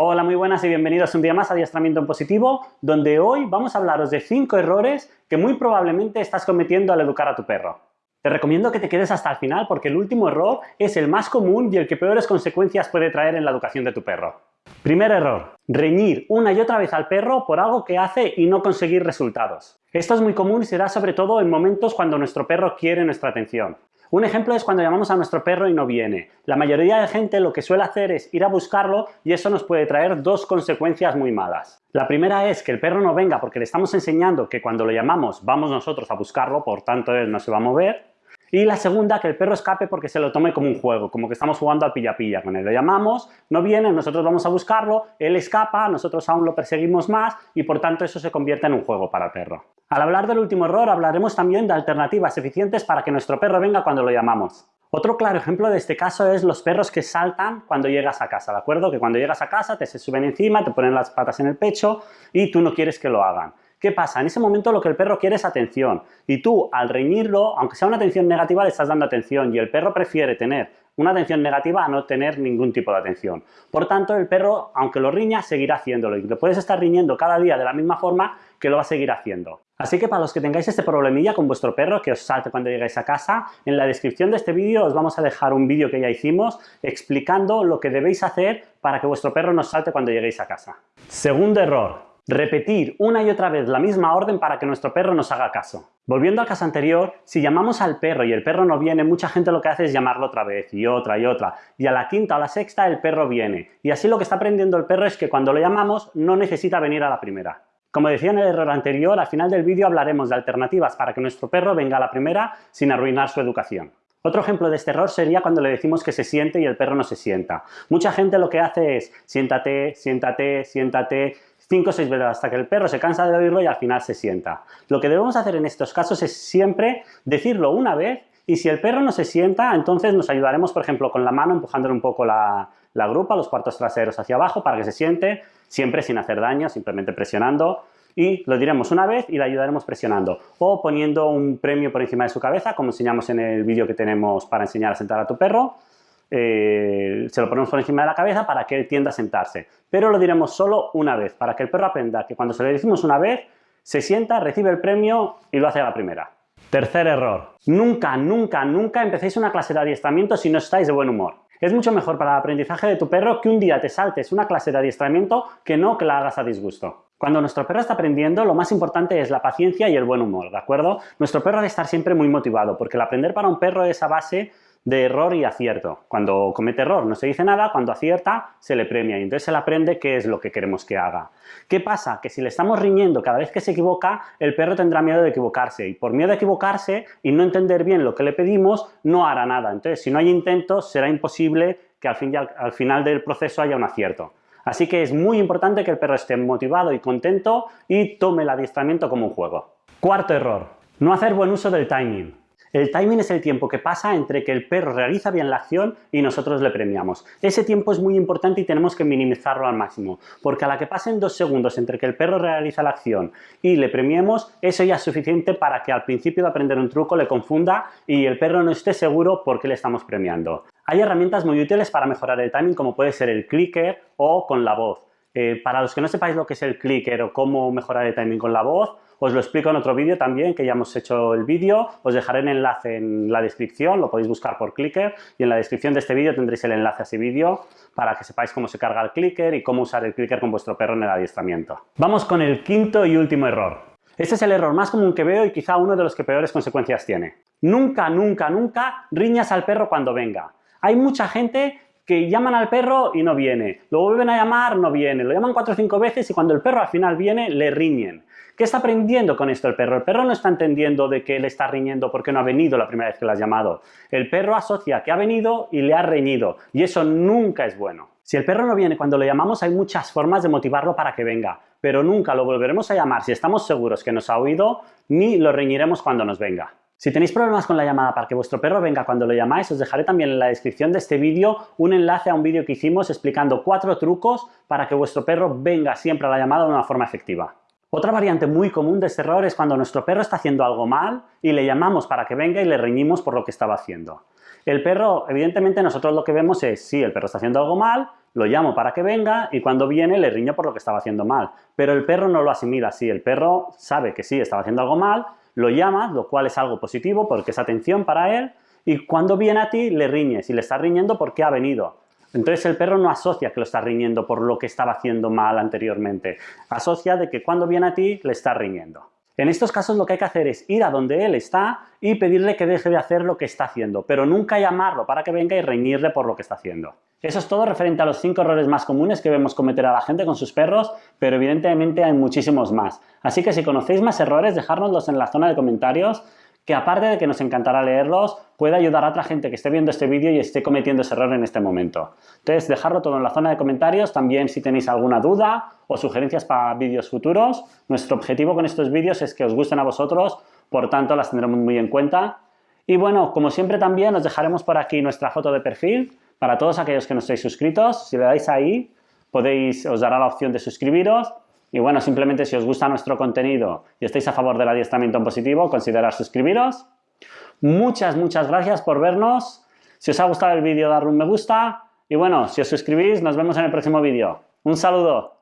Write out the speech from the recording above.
Hola, muy buenas y bienvenidos un día más a Adiestramiento en Positivo, donde hoy vamos a hablaros de 5 errores que muy probablemente estás cometiendo al educar a tu perro. Te recomiendo que te quedes hasta el final porque el último error es el más común y el que peores consecuencias puede traer en la educación de tu perro. Primer error, reñir una y otra vez al perro por algo que hace y no conseguir resultados. Esto es muy común y se da sobre todo en momentos cuando nuestro perro quiere nuestra atención. Un ejemplo es cuando llamamos a nuestro perro y no viene. La mayoría de gente lo que suele hacer es ir a buscarlo y eso nos puede traer dos consecuencias muy malas. La primera es que el perro no venga porque le estamos enseñando que cuando lo llamamos vamos nosotros a buscarlo, por tanto él no se va a mover. Y la segunda, que el perro escape porque se lo tome como un juego, como que estamos jugando al pilla-pilla con él. Lo llamamos, no viene, nosotros vamos a buscarlo, él escapa, nosotros aún lo perseguimos más y por tanto eso se convierte en un juego para el perro. Al hablar del último error hablaremos también de alternativas eficientes para que nuestro perro venga cuando lo llamamos. Otro claro ejemplo de este caso es los perros que saltan cuando llegas a casa, ¿de acuerdo? Que cuando llegas a casa te se suben encima, te ponen las patas en el pecho y tú no quieres que lo hagan. ¿Qué pasa? En ese momento lo que el perro quiere es atención y tú al reñirlo, aunque sea una atención negativa, le estás dando atención y el perro prefiere tener una atención negativa a no tener ningún tipo de atención. Por tanto, el perro, aunque lo riña, seguirá haciéndolo y le puedes estar riñendo cada día de la misma forma que lo va a seguir haciendo. Así que para los que tengáis este problemilla con vuestro perro, que os salte cuando llegáis a casa, en la descripción de este vídeo os vamos a dejar un vídeo que ya hicimos explicando lo que debéis hacer para que vuestro perro no salte cuando lleguéis a casa. Segundo error, Repetir una y otra vez la misma orden para que nuestro perro nos haga caso. Volviendo al caso anterior, si llamamos al perro y el perro no viene, mucha gente lo que hace es llamarlo otra vez y otra y otra. Y a la quinta o la sexta el perro viene. Y así lo que está aprendiendo el perro es que cuando lo llamamos no necesita venir a la primera. Como decía en el error anterior, al final del vídeo hablaremos de alternativas para que nuestro perro venga a la primera sin arruinar su educación. Otro ejemplo de este error sería cuando le decimos que se siente y el perro no se sienta. Mucha gente lo que hace es siéntate, siéntate, siéntate, 5 o 6 veces hasta que el perro se cansa de oírlo y al final se sienta. Lo que debemos hacer en estos casos es siempre decirlo una vez y si el perro no se sienta, entonces nos ayudaremos, por ejemplo, con la mano empujándole un poco la, grupa, los cuartos traseros hacia abajo para que se siente, siempre sin hacer daño, simplemente presionando y lo diremos una vez y le ayudaremos presionando o poniendo un premio por encima de su cabeza como enseñamos en el vídeo que tenemos para enseñar a sentar a tu perro eh, se lo ponemos por encima de la cabeza para que él tienda a sentarse. Pero lo diremos solo una vez, para que el perro aprenda que cuando se le decimos una vez, se sienta, recibe el premio y lo hace a la primera. Tercer error. Nunca, nunca, nunca empecéis una clase de adiestramiento si no estáis de buen humor. Es mucho mejor para el aprendizaje de tu perro que un día te saltes una clase de adiestramiento que no que la hagas a disgusto. Cuando nuestro perro está aprendiendo, lo más importante es la paciencia y el buen humor, ¿de acuerdo? Nuestro perro debe estar siempre muy motivado, porque el aprender para un perro es a base de error y acierto. Cuando comete error no se dice nada, cuando acierta se le premia y entonces él aprende qué es lo que queremos que haga. ¿Qué pasa? Que si le estamos riñendo cada vez que se equivoca, el perro tendrá miedo de equivocarse y por miedo a equivocarse y no entender bien lo que le pedimos, no hará nada. Entonces, si no hay intentos, será imposible que al, fin al final del proceso haya un acierto. Así que es muy importante que el perro esté motivado y contento y tome el adiestramiento como un juego. Cuarto error, no hacer buen uso del timing. El timing es el tiempo que pasa entre que el perro realiza bien la acción y nosotros le premiamos. Ese tiempo es muy importante y tenemos que minimizarlo al máximo, porque a la que pasen dos segundos entre que el perro realiza la acción y le premiemos, eso ya es suficiente para que al principio de aprender un truco le confunda y el perro no esté seguro por qué le estamos premiando. Hay herramientas muy útiles para mejorar el timing como puede ser el clicker o con la voz. Eh, para los que no sepáis lo que es el clicker o cómo mejorar el timing con la voz, os lo explico en otro vídeo también, que ya hemos hecho el vídeo. Os dejaré el enlace en la descripción, lo podéis buscar por clicker y en la descripción de este vídeo tendréis el enlace a ese vídeo para que sepáis cómo se carga el clicker y cómo usar el clicker con vuestro perro en el adiestramiento. Vamos con el quinto y último error. Este es el error más común que veo y quizá uno de los que peores consecuencias tiene. Nunca, nunca, nunca riñas al perro cuando venga. Hay mucha gente que llaman al perro y no viene, lo vuelven a llamar, no viene, lo llaman cuatro o cinco veces y cuando el perro al final viene, le riñen. ¿Qué está aprendiendo con esto el perro? El perro no está entendiendo de que le está riñendo porque no ha venido la primera vez que le has llamado. El perro asocia que ha venido y le ha reñido y eso nunca es bueno. Si el perro no viene cuando lo llamamos hay muchas formas de motivarlo para que venga, pero nunca lo volveremos a llamar si estamos seguros que nos ha oído ni lo reñiremos cuando nos venga. Si tenéis problemas con la llamada para que vuestro perro venga cuando lo llamáis, os dejaré también en la descripción de este vídeo un enlace a un vídeo que hicimos explicando cuatro trucos para que vuestro perro venga siempre a la llamada de una forma efectiva. Otra variante muy común de este error es cuando nuestro perro está haciendo algo mal y le llamamos para que venga y le reñimos por lo que estaba haciendo. El perro, evidentemente nosotros lo que vemos es, sí, el perro está haciendo algo mal, lo llamo para que venga y cuando viene le riño por lo que estaba haciendo mal. Pero el perro no lo asimila así, el perro sabe que sí, estaba haciendo algo mal, lo llama, lo cual es algo positivo porque es atención para él, y cuando viene a ti le riñes y le estás riñendo porque ha venido. Entonces el perro no asocia que lo está riñendo por lo que estaba haciendo mal anteriormente, asocia de que cuando viene a ti le está riñendo. En estos casos lo que hay que hacer es ir a donde él está y pedirle que deje de hacer lo que está haciendo, pero nunca llamarlo para que venga y reñirle por lo que está haciendo. Eso es todo referente a los 5 errores más comunes que vemos cometer a la gente con sus perros, pero evidentemente hay muchísimos más. Así que si conocéis más errores, dejárnoslos en la zona de comentarios que aparte de que nos encantará leerlos, puede ayudar a otra gente que esté viendo este vídeo y esté cometiendo ese error en este momento. Entonces, dejarlo todo en la zona de comentarios, también si tenéis alguna duda o sugerencias para vídeos futuros. Nuestro objetivo con estos vídeos es que os gusten a vosotros, por tanto las tendremos muy en cuenta. Y bueno, como siempre también os dejaremos por aquí nuestra foto de perfil para todos aquellos que no estéis suscritos. Si le dais ahí, podéis, os dará la opción de suscribiros y bueno, simplemente si os gusta nuestro contenido y estáis a favor del adiestramiento en positivo, considerad suscribiros. Muchas, muchas gracias por vernos. Si os ha gustado el vídeo, darle un me gusta. Y bueno, si os suscribís, nos vemos en el próximo vídeo. Un saludo.